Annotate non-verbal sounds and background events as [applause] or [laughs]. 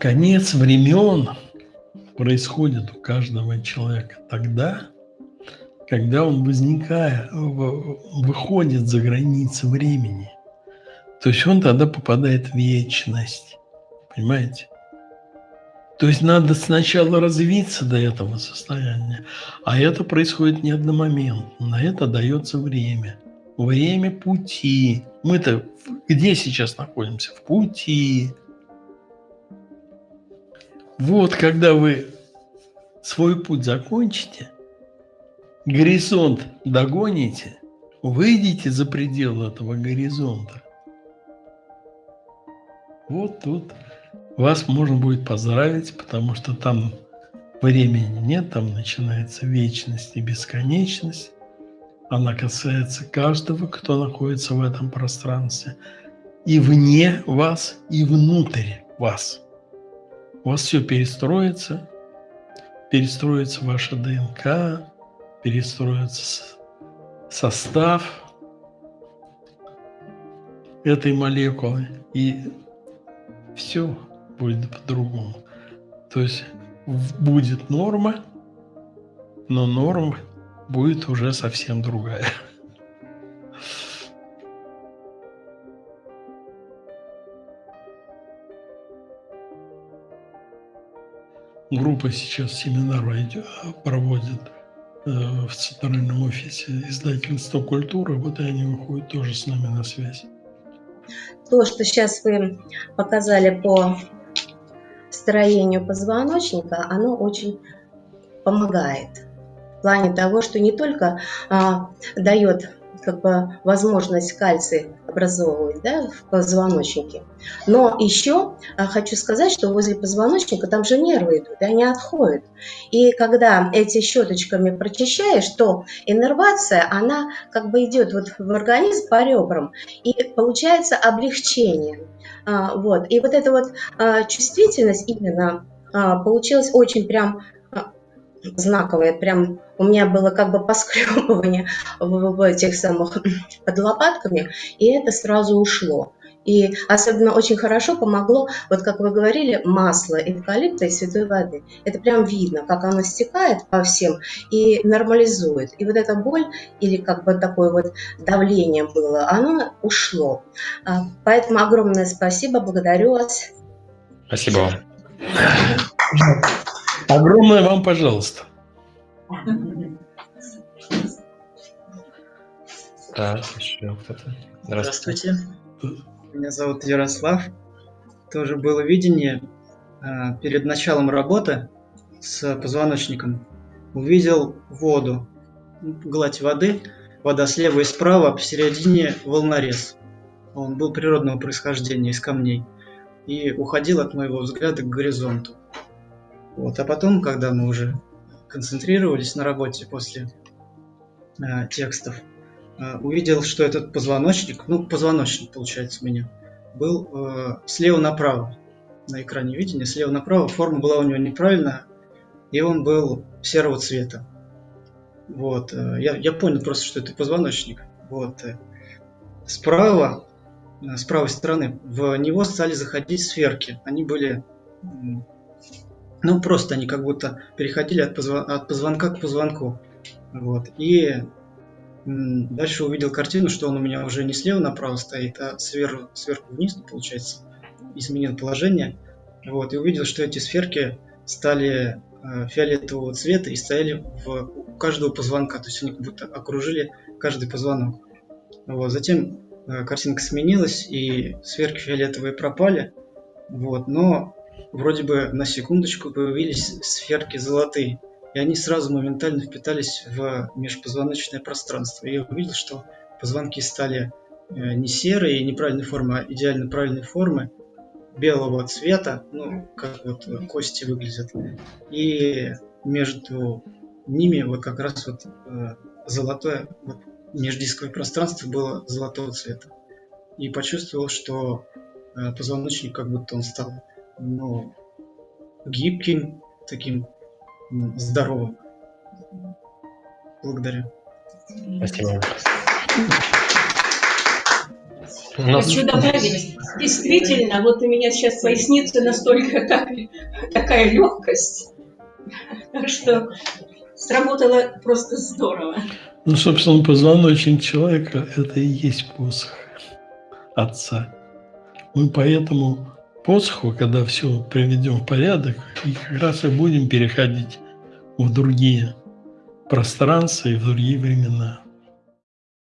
конец времен происходит у каждого человека тогда, когда он возникает, выходит за границы времени. То есть он тогда попадает в вечность. Понимаете? То есть надо сначала развиться до этого состояния, а это происходит не одномоментно, на это дается время. Время пути. Мы-то где сейчас находимся? В пути. Вот когда вы свой путь закончите, горизонт догоните, выйдите за пределы этого горизонта, вот тут вас можно будет поздравить, потому что там времени нет, там начинается вечность и бесконечность. Она касается каждого, кто находится в этом пространстве. И вне вас, и внутрь вас. У вас все перестроится, перестроится ваша ДНК, перестроится состав этой молекулы, и все будет по-другому. То есть будет норма, но норма будет уже совсем другая. Группа сейчас семинар проводит э, в центральном офисе издательства «Культура». Вот и они выходят тоже с нами на связь. То, что сейчас вы показали по строению позвоночника, оно очень помогает. В плане того, что не только а, дает как бы возможность кальций образовывать да, в позвоночнике. Но еще а, хочу сказать, что возле позвоночника там же нервы идут, они отходят. И когда эти щеточками прочищаешь, то иннервация, она как бы идет вот в организм по ребрам, и получается облегчение. А, вот. И вот эта вот а, чувствительность именно получилась очень прям знаковая, прям у меня было как бы поскребывание [laughs] в, в этих самых [clears throat] под лопатками, и это сразу ушло. И особенно очень хорошо помогло, вот как вы говорили, масло эвкалипта и святой воды. Это прям видно, как оно стекает по всем и нормализует. И вот эта боль или как бы такое вот давление было, оно ушло. А, поэтому огромное спасибо, благодарю вас. Спасибо вам. Огромное вам, пожалуйста. Так, еще кто-то. Здравствуйте. Меня зовут Ярослав. Тоже было видение а, перед началом работы с позвоночником. Увидел воду, гладь воды, вода слева и справа, а посередине волнорез. Он был природного происхождения, из камней. И уходил от моего взгляда к горизонту. Вот. А потом, когда мы уже концентрировались на работе после э, текстов, э, увидел, что этот позвоночник, ну, позвоночник, получается, у меня, был э, слева направо на экране видения, слева направо, форма была у него неправильная, и он был серого цвета. Вот, э, я, я понял просто, что это позвоночник. Вот, э, справа, э, с правой стороны, в него стали заходить сферки. Они были ну, просто они как будто переходили от, позв... от позвонка к позвонку. Вот. И дальше увидел картину, что он у меня уже не слева направо стоит, а сверху, сверху вниз, получается, изменил положение. Вот. И увидел, что эти сферки стали э, фиолетового цвета и стояли в, у каждого позвонка. То есть они как будто окружили каждый позвонок. Вот. Затем э, картинка сменилась, и сферки фиолетовые пропали. Вот. Но вроде бы на секундочку появились сферки золотые, и они сразу моментально впитались в межпозвоночное пространство. И я увидел, что позвонки стали э, не серые и неправильной формы, а идеально правильной формы, белого цвета, ну, как вот кости выглядят. И между ними вот как раз вот э, золотое, вот междисковое пространство было золотого цвета. И почувствовал, что э, позвоночник как будто он стал ну, гибким, таким здоровым. Благодарю. Спасибо. нас- Хочу добавить, действительно, вот у меня сейчас в пояснице настолько так- такая легкость, что сработало просто здорово. Ну, собственно, позвоночник человека – это и есть посох Отца. Мы поэтому посоху, когда все приведем в порядок, и как раз и будем переходить в другие пространства и в другие времена.